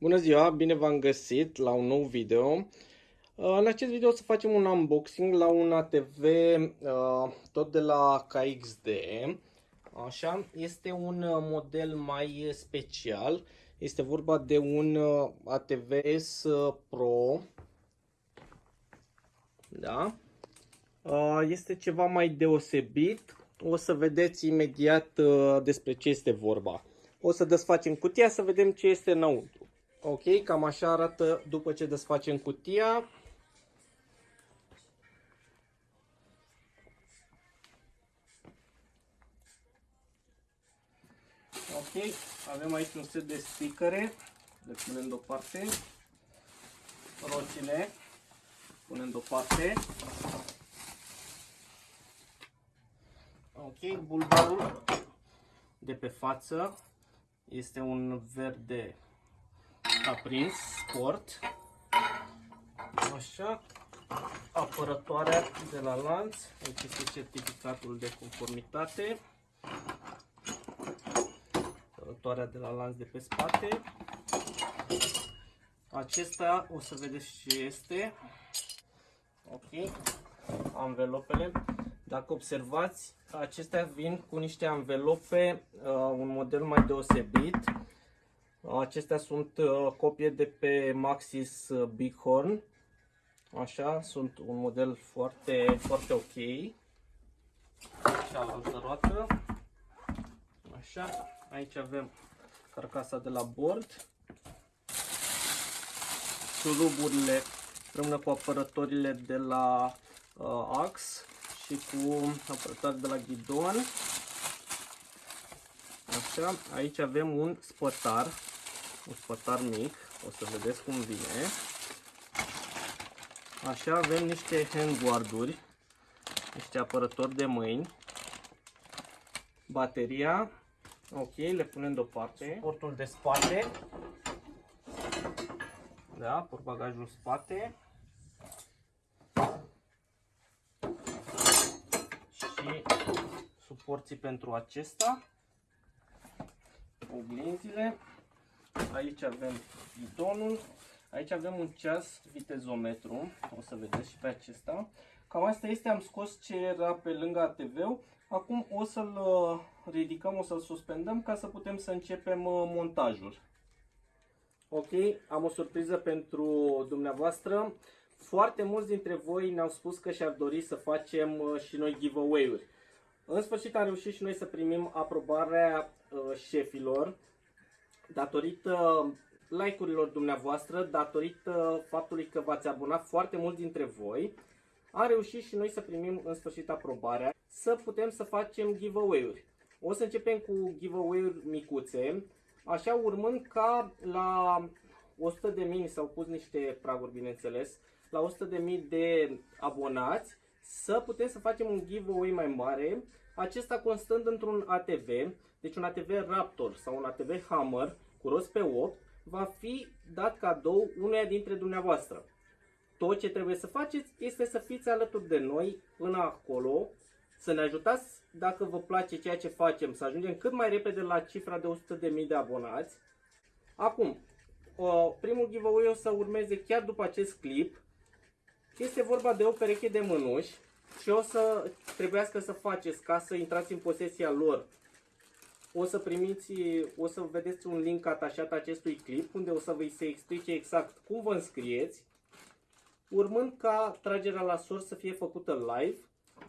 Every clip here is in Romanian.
Bună ziua, bine v-am găsit la un nou video. În acest video o să facem un unboxing la un ATV uh, tot de la KXD. Așa, este un uh, model mai special. Este vorba de un uh, ATV S Pro. Da? Este ceva mai deosebit. O să vedeți imediat despre ce este vorba. O să desfacem cutia să vedem ce este înăuntru. Ok, cam așa arată după ce desfacem cutia. Ok, avem aici un set de sticăre, le punem deoparte, roțile, punem deoparte. Ok, bulbarul de pe față este un verde aprins, sport. Așa. Apărătoarea de la lanț. Aici este certificatul de conformitate. Apărătoarea de la lanț de pe spate. Acesta o să vedeți ce este. Ok. Anvelopele. Dacă observați, acestea vin cu niște anvelope, uh, un model mai deosebit. Acestea sunt uh, copie de pe Maxis uh, Bighorn. Așa, sunt un model foarte, foarte ok. Cealaltă roată. Așa, aici avem carcasa de la bord. Șuruburile împreună cu apărătorile de la uh, ax și cu apărătoare de la ghidon. Așa, aici avem un spătar un spătar mic, o să vedeți cum vine. Așa avem niște handguarduri, niște apărători de mâini, bateria, ok, le punem deoparte, portul de spate, da, portbagajul spate. Și suporții pentru acesta, oglinzile, Aici avem bidonul. Aici avem un ceas vitezometru. O să vedeți și pe acesta. Cam asta este, am scos ce era pe lângă ATV-ul. Acum o să-l uh, ridicăm, o să-l suspendăm ca să putem să începem uh, montajul. Ok, am o surpriză pentru dumneavoastră. Foarte mulți dintre voi ne-au spus că și-ar dori să facem uh, și noi giveaway-uri. În sfârșit am reușit și noi să primim aprobarea șefilor datorită like-urilor dumneavoastră, datorită faptului că v-ați abonat foarte mulți dintre voi, am reușit și noi să primim în sfârșit aprobarea să putem să facem giveaway-uri. O să începem cu giveaway-uri micuțe, așa urmând ca la 100 de mii, s-au pus niște praguri bineînțeles, la 100 de mii de abonați, să putem să facem un giveaway mai mare, acesta constând într-un ATV, deci un ATV Raptor sau un ATV Hammer cu rost pe 8, va fi dat cadou unuia dintre dumneavoastră. Tot ce trebuie să faceți este să fiți alături de noi până acolo, să ne ajutați dacă vă place ceea ce facem, să ajungem cât mai repede la cifra de 100.000 de abonați. Acum, primul giveaway o să urmeze chiar după acest clip. Este vorba de o pereche de mânuși și o să trebuiască să faceți ca să intrați în posesia lor o să primiți, o să vedeți un link atașat acestui clip unde o să vă se explice exact cum vă înscrieți, urmând ca tragerea la sor să fie făcută live,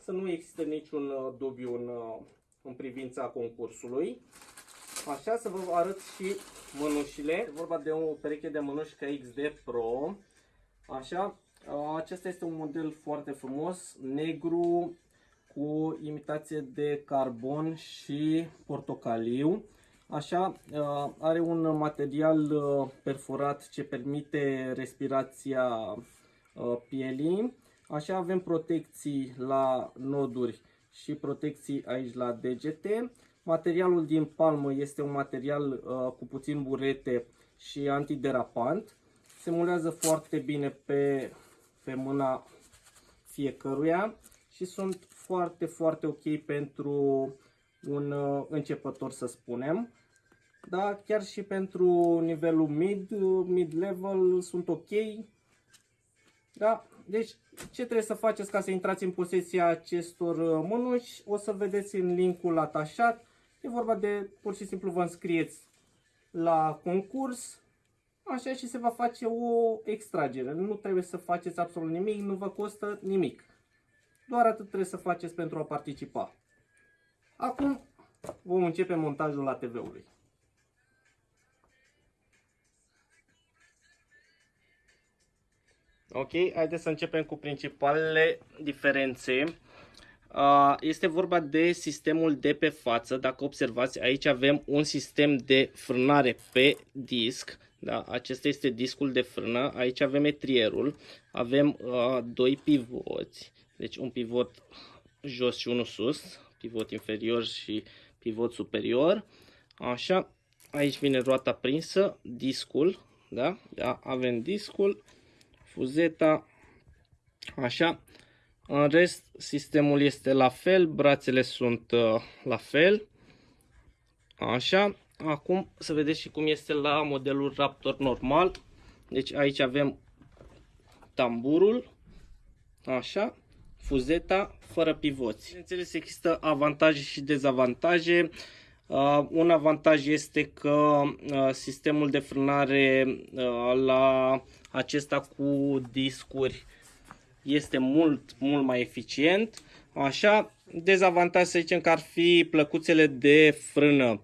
să nu există niciun uh, dubiu în, uh, în privința concursului. Așa să vă arăt și mânușile. E vorba de o pereche de mânuși KXD Pro. Așa, uh, acesta este un model foarte frumos, negru, cu imitație de carbon și portocaliu. Așa, uh, are un material uh, perforat ce permite respirația uh, pielii. Așa avem protecții la noduri și protecții aici la degete. Materialul din palmă este un material cu puțin burete și antiderapant. Se mulează foarte bine pe, pe mâna fiecăruia și sunt foarte, foarte ok pentru un uh, începător, să spunem. Da, chiar și pentru nivelul mid, mid-level sunt ok. Da, deci ce trebuie să faceți ca să intrați în posesia acestor mânuși? O să vedeți în linkul atașat. E vorba de pur și simplu vă înscrieți la concurs, așa și se va face o extragere. Nu trebuie să faceți absolut nimic, nu vă costă nimic. Doar atât trebuie să faceți pentru a participa. Acum vom începe montajul la TV-ului. Ok, haideți să începem cu principalele diferențe. Este vorba de sistemul de pe față. Dacă observați, aici avem un sistem de frânare pe disc. Da, acesta este discul de frână. Aici avem etrierul. Avem uh, doi pivoți. Deci un pivot jos și unul sus. Pivot inferior și pivot superior. Așa. Aici vine roata prinsă, discul. Da? da avem discul, fuzeta. Așa. În rest, sistemul este la fel, brațele sunt uh, la fel. Așa, acum să vedeți și cum este la modelul Raptor normal. Deci aici avem tamburul, așa, fuzeta fără pivoți. Bineînțeles, există avantaje și dezavantaje. Uh, un avantaj este că uh, sistemul de frânare uh, la acesta cu discuri este mult, mult mai eficient. Așa, dezavantaj să zicem că ar fi plăcuțele de frână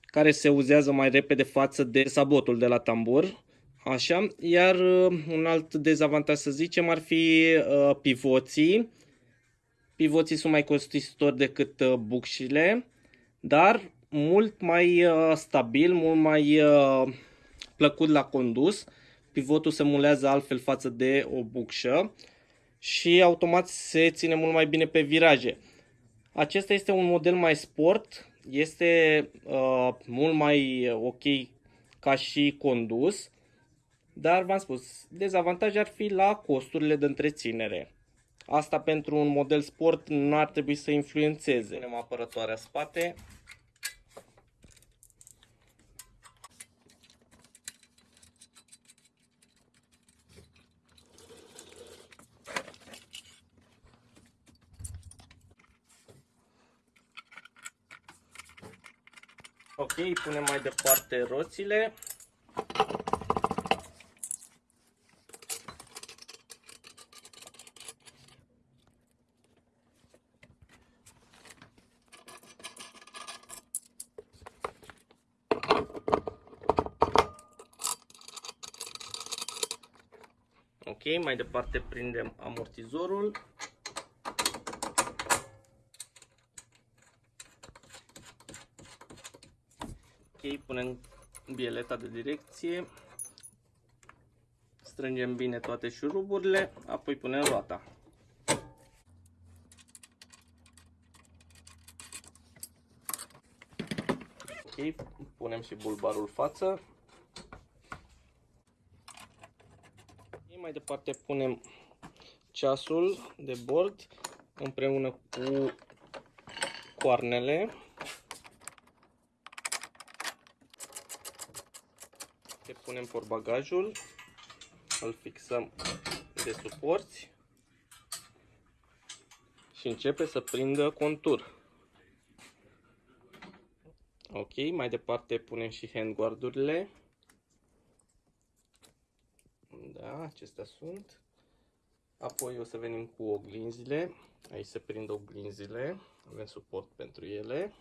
care se uzează mai repede față de sabotul de la tambur. Așa, iar uh, un alt dezavantaj să zicem ar fi uh, pivoții. Pivoții sunt mai costisitori decât uh, bucșile, dar mult mai uh, stabil, mult mai uh, plăcut la condus. Pivotul se mulează altfel față de o bucșă și automat se ține mult mai bine pe viraje. Acesta este un model mai sport, este uh, mult mai ok ca și condus, dar v-am spus, dezavantaj ar fi la costurile de întreținere. Asta pentru un model sport nu ar trebui să influențeze. Punem apărătoarea spate. Ok, punem mai departe roțile. Ok, mai departe prindem amortizorul. Punem bieleta de direcție, strângem bine toate șuruburile, apoi punem roata. Ok, punem și bulbarul față. Ok, mai departe punem ceasul de bord împreună cu coarnele. Punem porbagajul, îl fixăm de suporți și începe să prindă contur. Ok, mai departe punem și handguardurile. Da, acestea sunt. Apoi o să venim cu oglinzile. Aici se prind oglinzile. Avem suport pentru ele.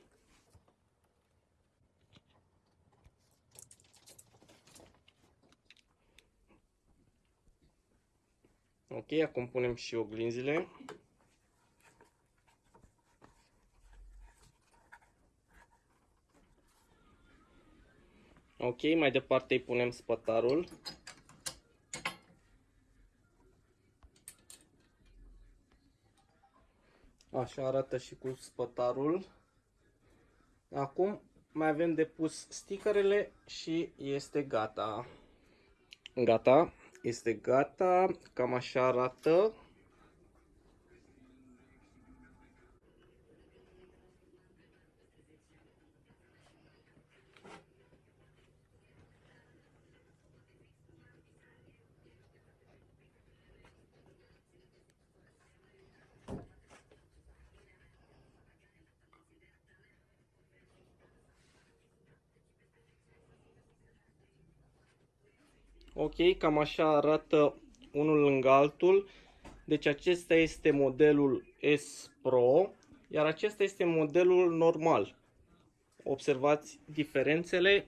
Ok, acum punem și oglinzile. Ok, mai departe îi punem spătarul. Așa arată și cu spătarul. Acum mai avem de pus stickerele și este gata. Gata este gata, cam așa arată. Ok, cam așa arată unul lângă altul. Deci acesta este modelul S Pro, iar acesta este modelul normal. Observați diferențele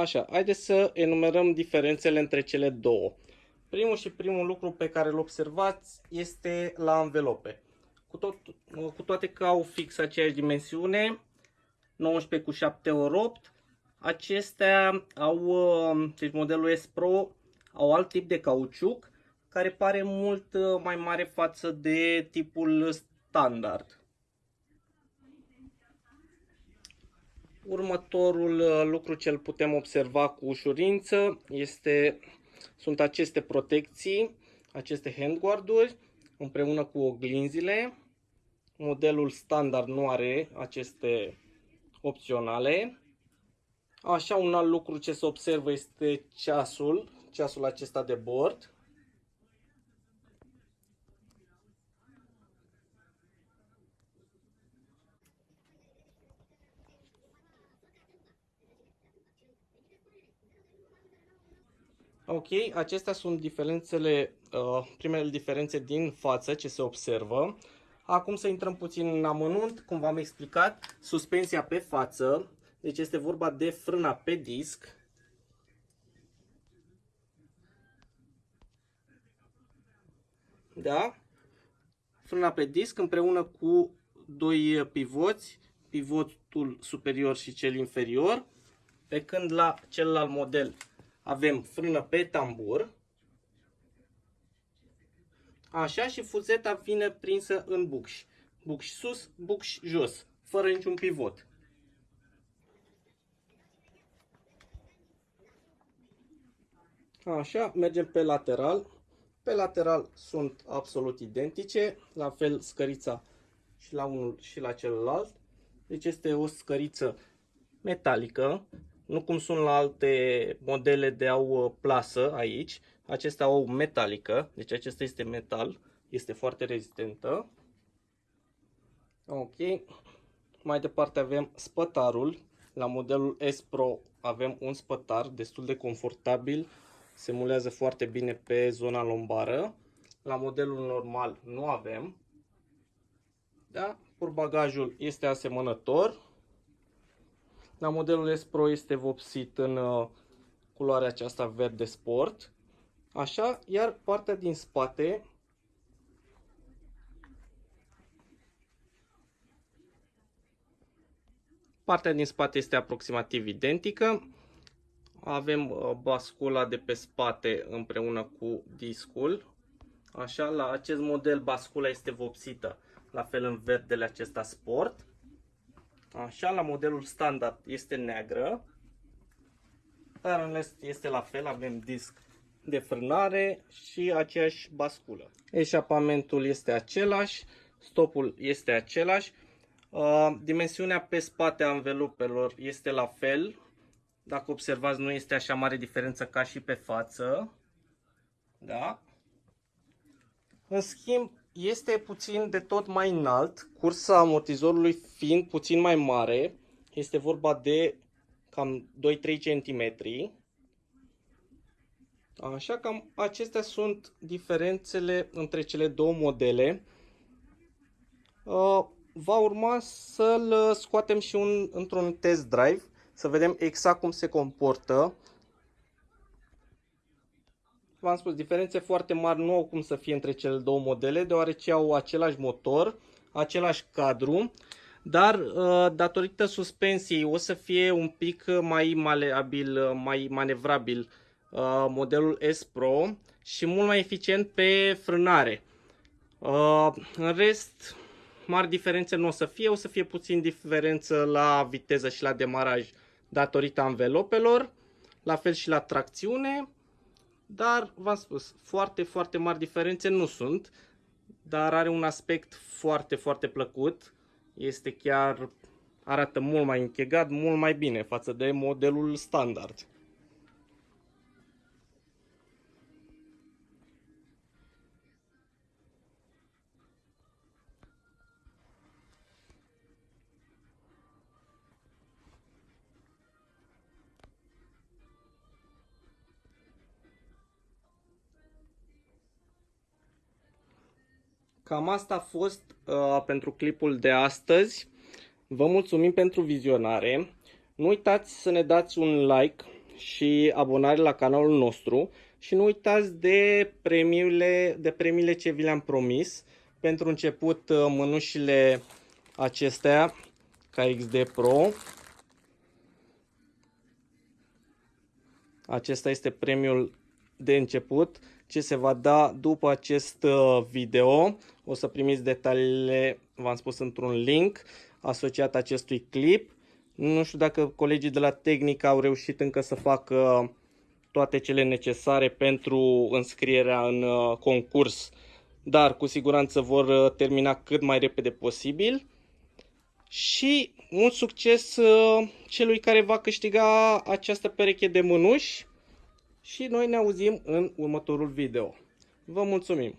Așa, haideți să enumerăm diferențele între cele două. Primul și primul lucru pe care îl observați este la anvelope. Cu, tot, cu toate că au fix aceeași dimensiune, 19 cu 7 ori 8, acestea au, deci modelul S Pro, au alt tip de cauciuc care pare mult mai mare față de tipul standard. Următorul uh, lucru ce îl putem observa cu ușurință este, sunt aceste protecții, aceste handguard-uri împreună cu oglinzile. Modelul standard nu are aceste opționale. Așa, un alt lucru ce se observă este ceasul, ceasul acesta de bord. Ok, acestea sunt diferențele, uh, primele diferențe din față ce se observă. Acum să intrăm puțin în amănunt, cum v-am explicat, suspensia pe față, deci este vorba de frâna pe disc. Da? Frâna pe disc împreună cu doi pivoți, pivotul superior și cel inferior, pe când la celălalt model avem frână pe tambur. Așa și fuzeta vine prinsă în bucș. Bucș sus, bucș jos, fără niciun pivot. Așa, mergem pe lateral. Pe lateral sunt absolut identice, la fel scărița și la unul și la celălalt. Deci este o scăriță metalică nu cum sunt la alte modele de au uh, plasă aici. Acestea au metalică, deci acesta este metal, este foarte rezistentă. Ok. Mai departe avem spătarul. La modelul S Pro avem un spătar destul de confortabil. Se mulează foarte bine pe zona lombară. La modelul normal nu avem. Da? Portbagajul este asemănător. La modelul S Pro este vopsit în uh, culoarea aceasta verde sport. Așa, iar partea din spate Partea din spate este aproximativ identică. Avem uh, bascula de pe spate împreună cu discul. Așa, la acest model bascula este vopsită, la fel în verdele acesta sport. Așa, la modelul standard este neagră. Dar în rest este la fel, avem disc de frânare și aceeași basculă. Eșapamentul este același, stopul este același. Uh, dimensiunea pe spate a învelupelor este la fel. Dacă observați, nu este așa mare diferență ca și pe față. Da? În schimb, este puțin de tot mai înalt, cursa amortizorului fiind puțin mai mare, este vorba de cam 2-3 cm. Așa cam acestea sunt diferențele între cele două modele. Uh, va urma să-l scoatem și un, într-un test drive, să vedem exact cum se comportă v-am spus, diferențe foarte mari nu au cum să fie între cele două modele, deoarece au același motor, același cadru, dar uh, datorită suspensiei o să fie un pic mai maleabil, mai manevrabil uh, modelul S Pro și mult mai eficient pe frânare. Uh, în rest, mari diferențe nu o să fie, o să fie puțin diferență la viteză și la demaraj datorită anvelopelor, la fel și la tracțiune. Dar, v-am spus, foarte, foarte mari diferențe nu sunt, dar are un aspect foarte, foarte plăcut. Este chiar arată mult mai închegat, mult mai bine față de modelul standard. Cam asta a fost uh, pentru clipul de astăzi. Vă mulțumim pentru vizionare. Nu uitați să ne dați un like și abonare la canalul nostru și nu uitați de premiile, de premiile ce vi le-am promis. Pentru început uh, mânușile acestea KXD Pro. Acesta este premiul de început ce se va da după acest uh, video. O să primiți detaliile, v-am spus, într-un link asociat acestui clip. Nu știu dacă colegii de la Tehnic au reușit încă să facă toate cele necesare pentru înscrierea în uh, concurs, dar cu siguranță vor uh, termina cât mai repede posibil. Și mult succes celui care va câștiga această pereche de mânuși și noi ne auzim în următorul video. Vă mulțumim!